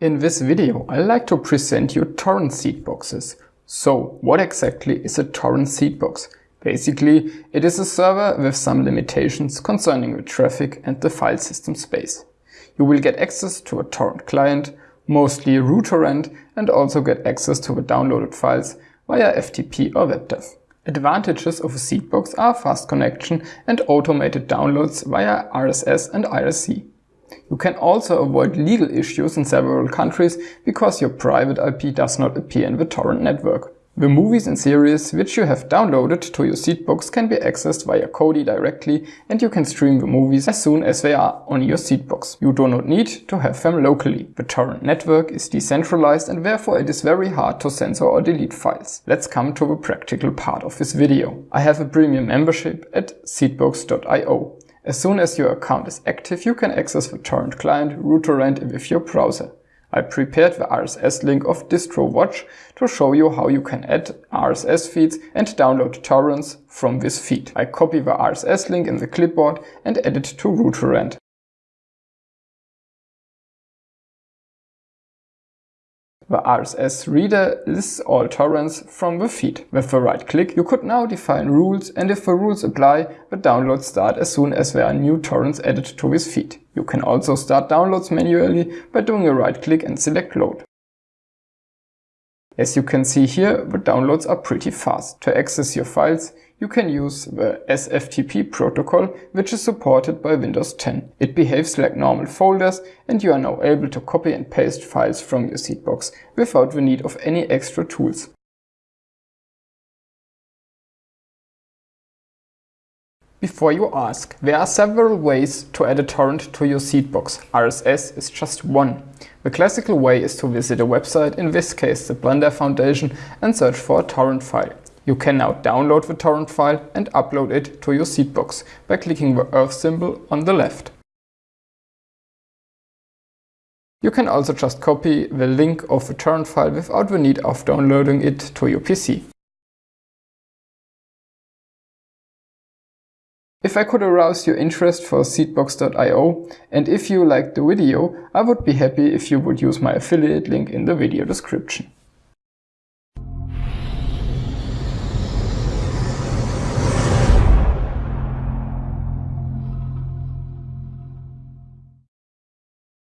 In this video, I like to present you torrent seed boxes. So, what exactly is a torrent seed box? Basically, it is a server with some limitations concerning the traffic and the file system space. You will get access to a torrent client, mostly ruTorrent, and also get access to the downloaded files via FTP or WebDAV. Advantages of a seed box are fast connection and automated downloads via RSS and IRC. You can also avoid legal issues in several countries because your private IP does not appear in the torrent network. The movies and series which you have downloaded to your seedbox can be accessed via Kodi directly and you can stream the movies as soon as they are on your seedbox. You do not need to have them locally. The torrent network is decentralized and therefore it is very hard to censor or delete files. Let's come to the practical part of this video. I have a premium membership at seedbox.io. As soon as your account is active, you can access the torrent client ruTorrent with your browser. I prepared the RSS link of DistroWatch to show you how you can add RSS feeds and download torrents from this feed. I copy the RSS link in the clipboard and add it to ruTorrent. The RSS reader lists all torrents from the feed. With the right click, you could now define rules and if the rules apply, the downloads start as soon as there are new torrents added to this feed. You can also start downloads manually by doing a right click and select load. As you can see here, the downloads are pretty fast. To access your files, you can use the SFTP protocol, which is supported by Windows 10. It behaves like normal folders and you are now able to copy and paste files from your seedbox without the need of any extra tools. Before you ask, there are several ways to add a torrent to your seedbox. RSS is just one. The classical way is to visit a website, in this case the Blender Foundation, and search for a torrent file. You can now download the torrent file and upload it to your seedbox by clicking the earth symbol on the left. You can also just copy the link of the torrent file without the need of downloading it to your PC. If I could arouse your interest for seedbox.io and if you liked the video, I would be happy if you would use my affiliate link in the video description.